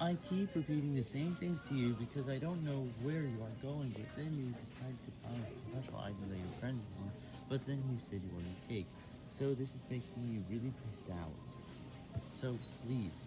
I keep repeating the same things to you because I don't know where you are going, but then you decide to buy a special item that your friends want, but then you said you wanted cake. So this is making me really pissed out. So please,